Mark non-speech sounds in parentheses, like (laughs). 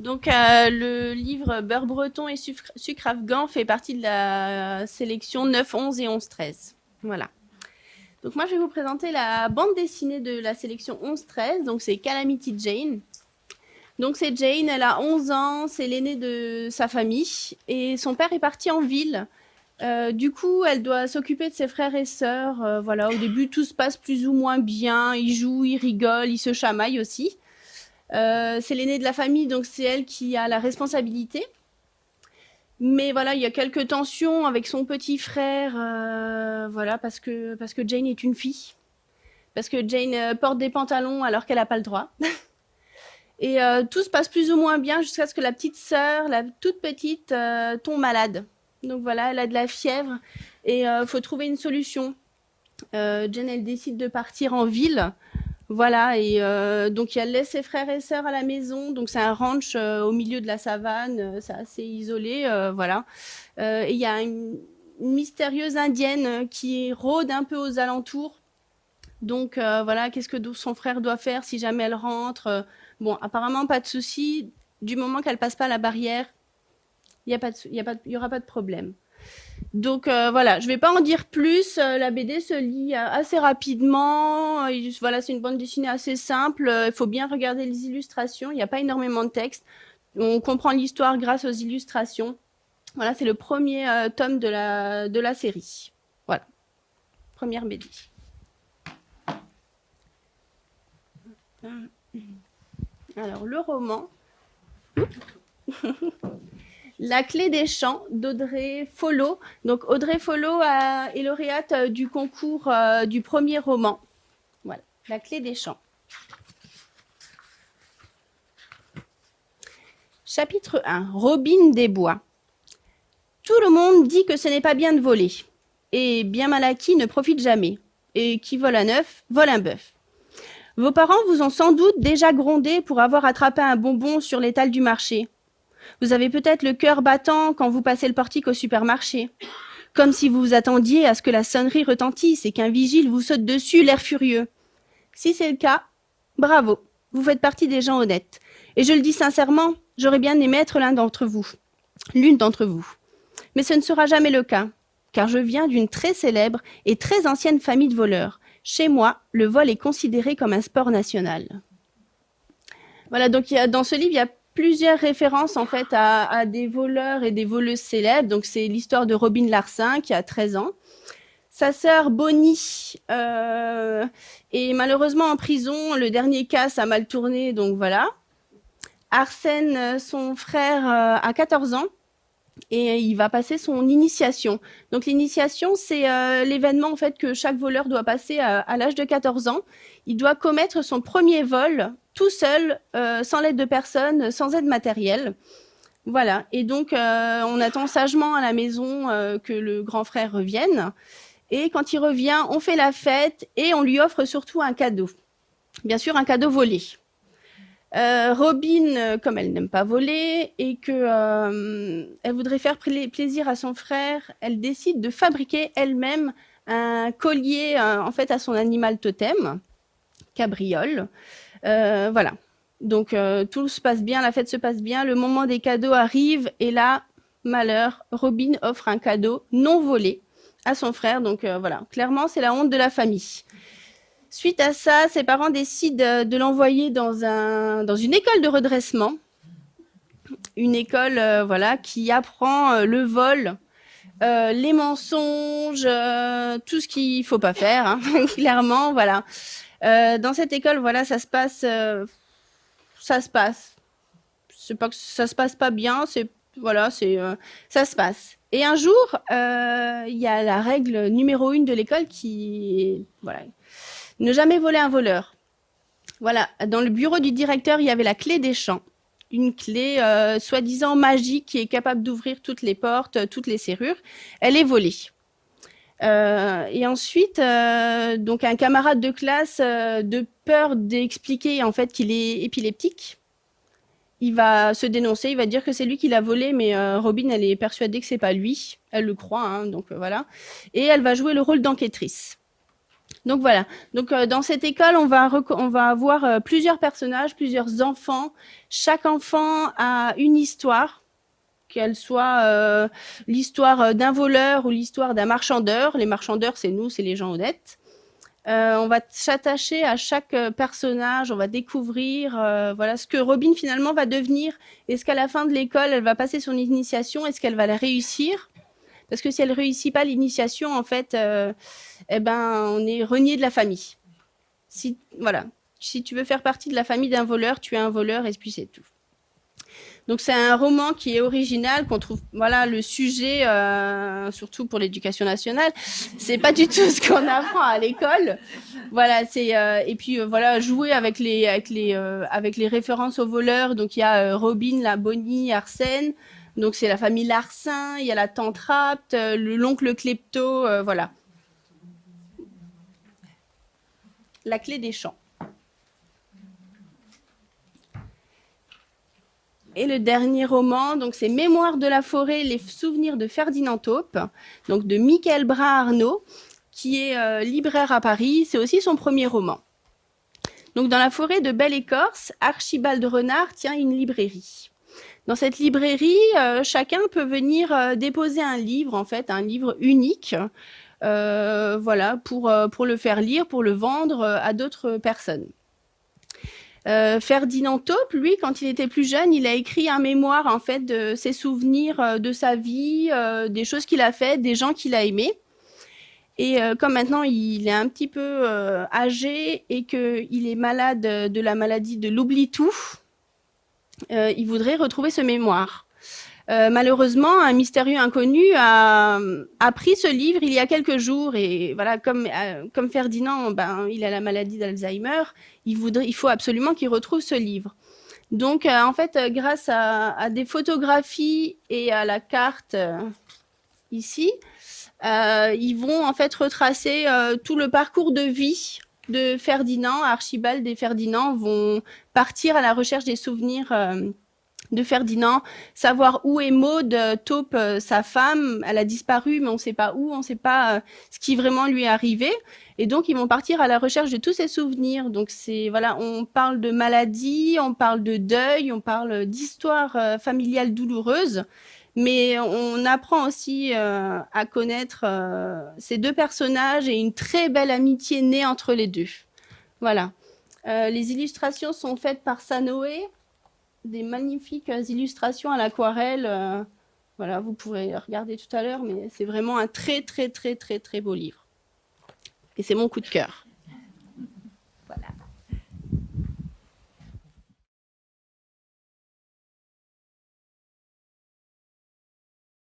Donc, euh, le livre Beurre breton et sucre, afghan fait partie de la sélection 9, 11 et 11, 13. Voilà. Donc, moi, je vais vous présenter la bande dessinée de la sélection 11, 13. Donc, c'est Calamity Jane. Donc, c'est Jane, elle a 11 ans, c'est l'aînée de sa famille. Et son père est parti en ville. Euh, du coup, elle doit s'occuper de ses frères et sœurs. Euh, voilà, au début, tout se passe plus ou moins bien. Ils jouent, ils rigolent, ils se chamaillent aussi. Euh, c'est l'aînée de la famille, donc c'est elle qui a la responsabilité. Mais voilà, il y a quelques tensions avec son petit frère, euh, voilà, parce que, parce que Jane est une fille. Parce que Jane euh, porte des pantalons alors qu'elle n'a pas le droit. (laughs) Et tout se passe plus ou moins bien jusqu'à ce que la petite sœur, la toute petite, tombe malade. Donc voilà, elle a de la fièvre et il faut trouver une solution. Jane, elle décide de partir en ville voilà, et euh, donc elle laisse ses frères et sœurs à la maison. Donc c'est un ranch euh, au milieu de la savane, euh, c'est assez isolé, voilà. et il y a une, mystérieuse indienne qui rôde un peu aux alentours. Donc voilà, qu'est-ce que son frère doit faire si jamais elle rentre Bon, apparemment pas de souci. Du moment qu'elle passe pas la barrière, il n'y aura pas de problème. Donc euh, voilà, je ne vais pas en dire plus. Euh, la BD se lit euh, assez rapidement. voilà, c'est une bande dessinée assez simple. Il faut bien regarder les illustrations. Il n'y a pas énormément de texte. On comprend l'histoire grâce aux illustrations. Voilà, c'est le premier tome de la, de la série. Voilà, première BD. Alors, le roman. (laughs) La clé des champs d'Audrey Follo. Donc Audrey Follo est lauréate euh, du concours euh, du premier roman. Voilà, La clé des champs. Chapitre 1. Robin des bois. Tout le monde dit que ce n'est pas bien de voler. Et bien mal acquis ne profite jamais. Et qui vole un œuf, vole un bœuf. Vos parents vous ont sans doute déjà grondé pour avoir attrapé un bonbon sur l'étal du marché. Vous avez peut-être le cœur battant quand vous passez le portique au supermarché. Comme si vous vous attendiez à ce que la sonnerie retentisse et qu'un vigile vous saute dessus, l'air furieux. Si c'est le cas, bravo, vous faites partie des gens honnêtes. Et je le dis sincèrement, j'aurais bien aimé être l'un d'entre vous, l'une d'entre vous. Mais ce ne sera jamais le cas, car je viens d'une très célèbre et très ancienne famille de voleurs. Chez moi, le vol est considéré comme un sport national. Voilà, donc dans ce livre, il y a plusieurs références en fait à, des voleurs et des voleuses célèbres. Donc c'est l'histoire de Robin Larsin qui a 13 ans. Sa sœur Bonnie euh, est malheureusement en prison. Le dernier cas, ça a mal tourné, donc voilà. Arsène, son frère, euh, a 14 ans et il va passer son initiation. Donc l'initiation, c'est euh, l'événement en fait que chaque voleur doit passer à l'âge de 14 ans. Il doit commettre son premier vol tout seul, euh, sans l'aide de personne, sans aide matérielle. Voilà, et donc euh, on attend sagement à la maison que le grand frère revienne. Et quand il revient, on fait la fête et on lui offre surtout un cadeau. Bien sûr, un cadeau volé. Robin, comme elle n'aime pas voler et que elle voudrait faire plaisir à son frère, elle décide de fabriquer elle-même un collier en fait à son animal totem, cabriole. Euh, voilà. Donc euh, tout se passe bien, la fête se passe bien, le moment des cadeaux arrive et là, malheur, Robin offre un cadeau non volé à son frère. Donc euh, voilà, clairement, c'est la honte de la famille. Suite à ça, ses parents décident de l'envoyer dans, un, dans une école de redressement. Une école voilà, qui apprend le vol, les mensonges, tout ce qu'il faut pas faire, hein, (laughs) clairement. Voilà. Euh, dans cette école, voilà, ça se passe, euh, ça se passe. C'est pas que ça se passe pas bien, c'est voilà, c'est euh, ça se passe. Et un jour, il y a la règle numéro une de l'école qui voilà, ne jamais voler un voleur. Voilà, dans le bureau du directeur, il y avait la clé des champs, une clé soi-disant magique qui est capable d'ouvrir toutes les portes, toutes les serrures. Elle est volée. Euh, et ensuite, euh, donc un camarade de classe, euh, de peur d'expliquer en fait qu'il est épileptique, il va se dénoncer, il va dire que c'est lui qui l'a volé, mais Robin, elle est persuadée que c'est pas lui, elle le croit, hein, donc voilà. Et elle va jouer le rôle d'enquêtrice. Donc voilà. Donc euh, dans cette école, on va avoir euh, plusieurs personnages, plusieurs enfants. Chaque enfant a une histoire, qu'elle soit euh, l'histoire d'un voleur ou l'histoire d'un marchandeur. Les marchandeurs, c'est nous, c'est les gens honnêtes. on va s'attacher à chaque personnage, on va découvrir voilà ce que Robin finalement va devenir. Est-ce qu'à la fin de l'école, elle va passer son initiation? Est-ce qu'elle va la réussir? Parce que si elle réussit pas l'initiation, en fait, euh, eh ben, on est renié de la famille. Si, voilà. Si tu veux faire partie de la famille d'un voleur, tu es un voleur et puis c'est tout. Donc c'est un roman qui est original, qu'on trouve, voilà, le sujet, euh, surtout pour l'éducation nationale, c'est pas du tout (laughs) ce qu'on apprend à l'école. Voilà, c'est euh, et puis voilà, jouer avec les avec les avec les références aux voleurs. Donc il y a Robin, la Bonnie, Arsène. Donc c'est la famille Larsin, il y a la tante Rapt, euh, l'oncle Klepto, euh, voilà. La clé des champs. Et le dernier roman, donc c'est Mémoire de la forêt, les souvenirs de Ferdinand Taupe, donc de Michael Brun-Arnaud, qui est euh, libraire à Paris. C'est aussi son premier roman. Donc dans la forêt de Belle Écorce, Archibald Renard tient une librairie. Dans cette librairie, euh, chacun peut venir euh, déposer un livre, en fait, un livre unique, voilà, pour le faire lire, pour le vendre à d'autres personnes. Ferdinand Taupe, lui, quand il était plus jeune, il a écrit un mémoire en fait de ses souvenirs de sa vie, des choses qu'il a faites, des gens qu'il a aimés. Et comme maintenant il est un petit peu âgé et qu'il est malade de la maladie de l'oubli-tout, euh, il voudrait retrouver ce mémoire. Euh, malheureusement, un mystérieux inconnu a, pris ce livre il y a quelques jours et voilà, comme, euh, comme Ferdinand, ben, il a la maladie d'Alzheimer, il, il faut absolument qu'il retrouve ce livre. Donc, en fait, grâce à, des photographies et à la carte ici, ils vont en fait retracer tout le parcours de vie de Ferdinand, Archibald et Ferdinand vont partir à la recherche des souvenirs euh, de Ferdinand, savoir où est Maud, euh, Taupe, euh, sa femme, elle a disparu, mais on ne sait pas où, on ne sait pas ce qui vraiment lui est arrivé. Et donc, ils vont partir à la recherche de tous ces souvenirs. Donc, c'est voilà, on parle de maladie, on parle de deuil, on parle d'histoire familiale douloureuse mais on apprend aussi euh, à connaître euh, ces deux personnages et une très belle amitié née entre les deux. Voilà. Euh, les illustrations sont faites par Sanoé, des magnifiques illustrations à l'aquarelle. voilà, vous pourrez regarder tout à l'heure, mais c'est vraiment un très très très très très beau livre. Et c'est mon coup de cœur.